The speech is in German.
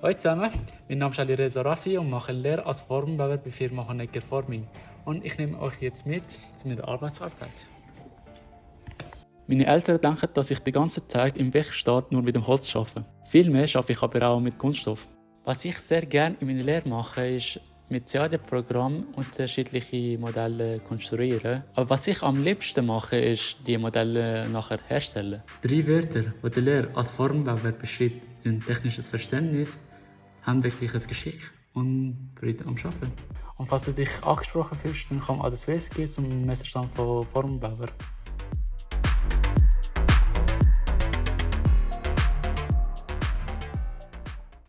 Hallo zusammen, mein Name ist Ali Reza Rafi und mache Lehre als Formbauer bei Firma Honecker Forming. Und ich nehme euch jetzt mit zu meiner Arbeitsalltag. Meine Eltern denken, dass ich den ganzen Tag im Werkstatt nur mit dem Holz arbeite. Vielmehr arbeite ich aber auch mit Kunststoff. Was ich sehr gerne in meiner Lehre mache, ist mit CAD-Programm unterschiedliche Modelle konstruieren. Aber was ich am liebsten mache, ist die Modelle nachher herstellen. Drei Wörter, die der Lehrer als Formbauer beschreibt, sind technisches Verständnis, handwerkliches Geschick und Freude am Arbeiten. Und falls du dich angesprochen fühlst, dann komm an das WSG zum Messerstand von Formbauer.